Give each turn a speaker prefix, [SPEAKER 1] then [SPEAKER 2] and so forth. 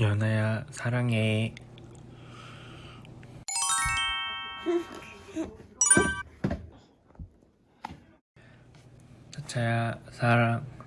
[SPEAKER 1] 연아야 사랑해. 차차야 사랑.